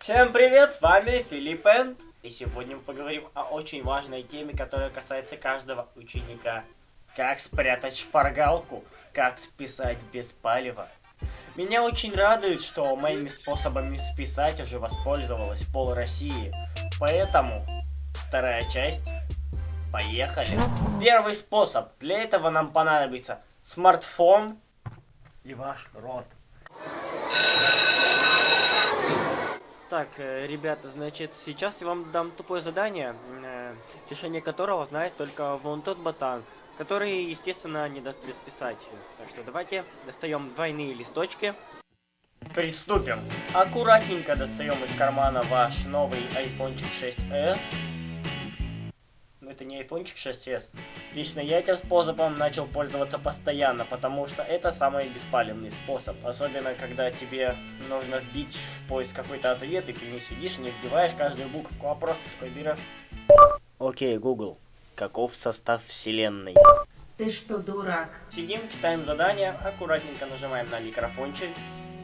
Всем привет, с вами Филипп Энд. И сегодня мы поговорим о очень важной теме, которая касается каждого ученика. Как спрятать шпаргалку, как списать без палева. Меня очень радует, что моими способами списать уже воспользовалась пол России. Поэтому вторая часть. Поехали. Первый способ. Для этого нам понадобится смартфон и ваш рот. Так, э, ребята, значит, сейчас я вам дам тупое задание, э, решение которого знает только вон тот ботан, который, естественно, не даст без писать. Так что давайте достаем двойные листочки. Приступим. Аккуратненько достаем из кармана ваш новый iPhone 6s это не iPhone 6s. Лично я этим способом начал пользоваться постоянно, потому что это самый беспалевный способ. Особенно, когда тебе нужно вбить в поиск какой-то ответ, и ты не сидишь, не вбиваешь каждую букву, а просто такой берешь. Окей, Google. Каков состав вселенной? Ты что, дурак? Сидим, читаем задание, аккуратненько нажимаем на микрофончик.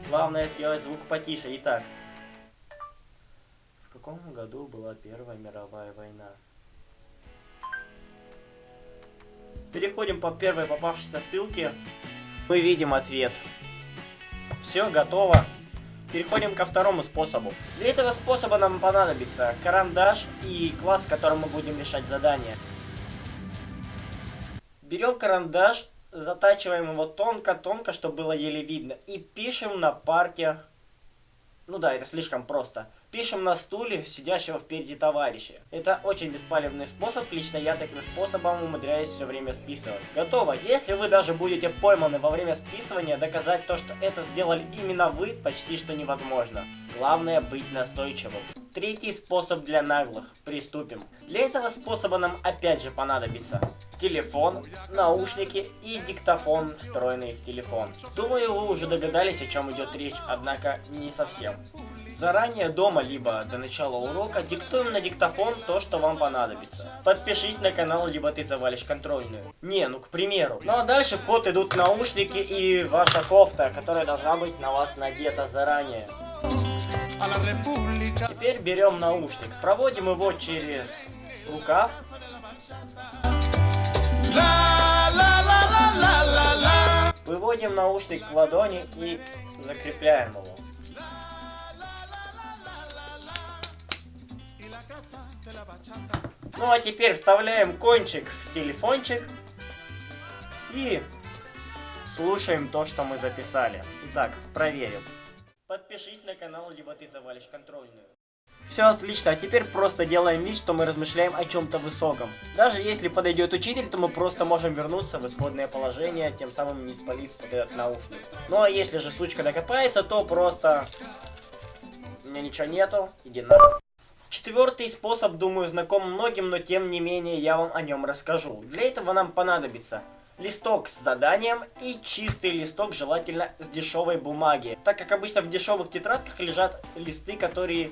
Главное сделать звук потише. Итак, в каком году была Первая мировая война? Переходим по первой попавшейся ссылке. Мы видим ответ. Все, готово. Переходим ко второму способу. Для этого способа нам понадобится карандаш и класс, в котором мы будем решать задание. Берем карандаш, затачиваем его тонко-тонко, чтобы было еле видно. И пишем на парке ну да, это слишком просто. Пишем на стуле сидящего впереди товарища. Это очень беспалевный способ, лично я таким способом умудряюсь все время списывать. Готово. Если вы даже будете пойманы во время списывания, доказать то, что это сделали именно вы, почти что невозможно. Главное быть настойчивым. Третий способ для наглых. Приступим. Для этого способа нам опять же понадобится телефон, наушники и диктофон, встроенный в телефон. Думаю, вы уже догадались, о чем идет речь, однако не совсем. Заранее дома, либо до начала урока, диктуем на диктофон то, что вам понадобится. Подпишись на канал, либо ты завалишь контрольную. Не, ну к примеру. Ну а дальше в ход идут наушники и ваша кофта, которая должна быть на вас надета заранее. Теперь берем наушник, проводим его через рукав Выводим наушник к ладони и закрепляем его. Ну а теперь вставляем кончик в телефончик и слушаем то, что мы записали. Итак, проверим. Подпишись на канал, либо ты завалишь контрольную. Все отлично, а теперь просто делаем вид, что мы размышляем о чем-то высоком. Даже если подойдет учитель, то мы просто можем вернуться в исходное положение, тем самым не спалив под этот наушник. Ну а если же сучка докопается, то просто... У меня ничего нету, иди на. Четвертый способ, думаю, знаком многим, но тем не менее я вам о нем расскажу. Для этого нам понадобится листок с заданием и чистый листок, желательно с дешевой бумаги. Так как обычно в дешевых тетрадках лежат листы, которые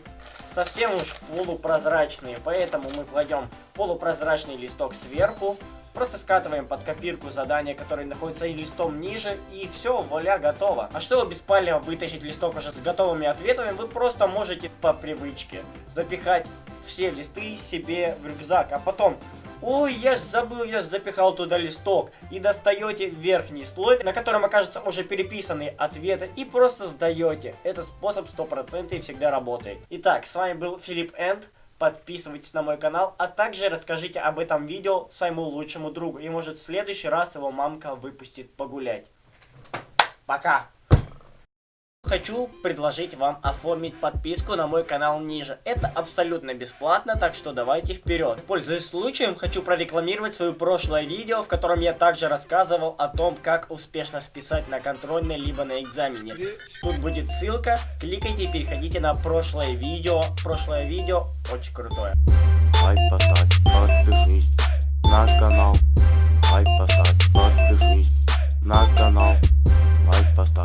совсем уж полупрозрачные. Поэтому мы кладем полупрозрачный листок сверху, просто скатываем под копирку задание, которое находится листом ниже, и все, вуаля, готово. А чтобы беспально вытащить листок уже с готовыми ответами, вы просто можете по привычке запихать все листы себе в рюкзак, а потом Ой, я ж забыл, я ж запихал туда листок. И достаете верхний слой, на котором окажутся уже переписанные ответы, и просто сдаете. Этот способ 100% всегда работает. Итак, с вами был Филипп Энд. Подписывайтесь на мой канал, а также расскажите об этом видео своему лучшему другу. И может в следующий раз его мамка выпустит погулять. Пока! Хочу предложить вам оформить подписку на мой канал ниже. Это абсолютно бесплатно, так что давайте вперед. Пользуясь случаем, хочу прорекламировать свое прошлое видео, в котором я также рассказывал о том, как успешно списать на контрольной либо на экзамене. Тут будет ссылка, кликайте и переходите на прошлое видео. Прошлое видео очень крутое. Лайк поставь, подпишись на канал. Лайк поставь, подпишись на канал. Лайк поставь.